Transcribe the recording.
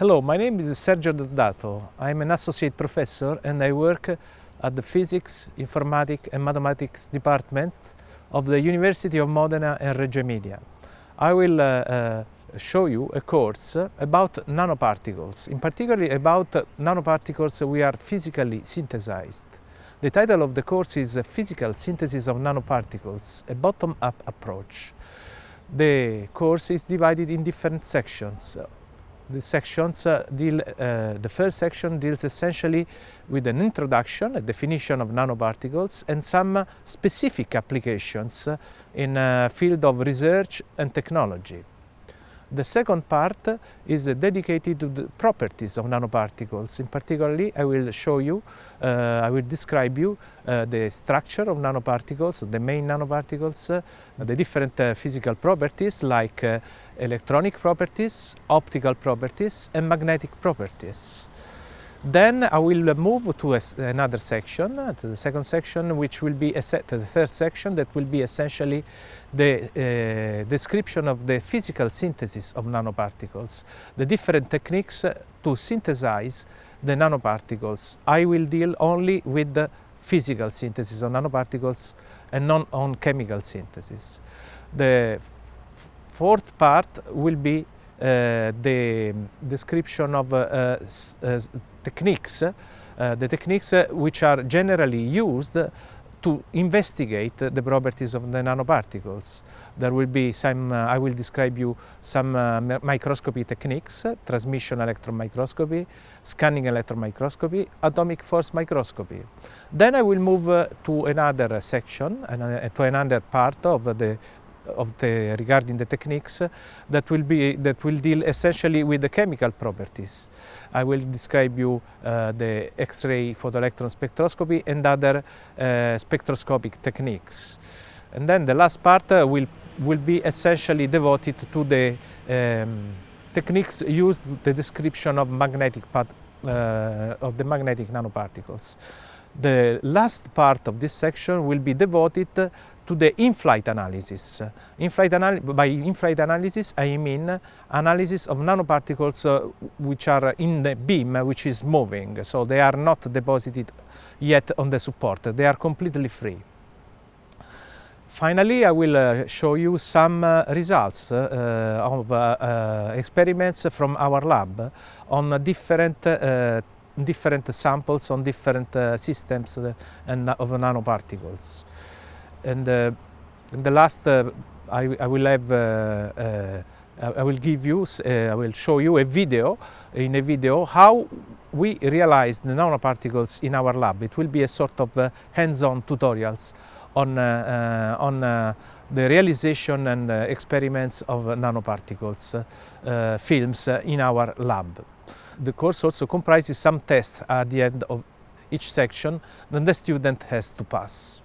Hello, my name is Sergio D'Addato. I'm an associate professor and I work at the Physics, Informatics and Mathematics department of the University of Modena and Reggio Emilia. I will uh, uh, show you a course about nanoparticles, in particular about nanoparticles we are physically synthesized. The title of the course is Physical Synthesis of Nanoparticles, a bottom-up approach. The course is divided in different sections the sections uh, deal, uh, the first section deals essentially with an introduction, a definition of nanoparticles and some specific applications in a field of research and technology. The second part is dedicated to the properties of nanoparticles. In particularly, I will show you, uh, I will describe you uh, the structure of nanoparticles, the main nanoparticles, uh, the different uh, physical properties like uh, electronic properties, optical properties and magnetic properties. Then I will move to another section, uh, to the second section, which will be a set, the third section that will be essentially the uh, description of the physical synthesis of nanoparticles, the different techniques uh, to synthesize the nanoparticles. I will deal only with the physical synthesis of nanoparticles and not on chemical synthesis. The fourth part will be the description of uh, uh, techniques, the techniques which are generally used to investigate the properties of the nanoparticles. There will be some, uh, I will describe you some uh, microscopy techniques, uh, transmission electron microscopy, scanning electron microscopy, atomic force microscopy. Then I will move to another section, and to another part of the of the regarding the techniques that will be that will deal essentially with the chemical properties. I will describe you uh, the X-ray photoelectron spectroscopy and other uh, spectroscopic techniques. And then the last part uh, will will be essentially devoted to the um, techniques used the description of magnetic uh, of the magnetic nanoparticles. The last part of this section will be devoted to the in-flight analysis. In-flight anal by in-flight analysis, I mean analysis of nanoparticles uh, which are in the beam, uh, which is moving. So they are not deposited yet on the support. They are completely free. Finally, I will uh, show you some uh, results uh, of uh, experiments from our lab on different different samples on different systems and of nanoparticles and uh, in the last uh, I, I, will have uh, I will give you I will show you a video in a video how we realized the nanoparticles in our lab. It will be a sort of hands-on tutorials on on the realization and uh, experiments of nanoparticles uh, films uh, in our lab. The course also comprises some tests at the end of each section that the student has to pass.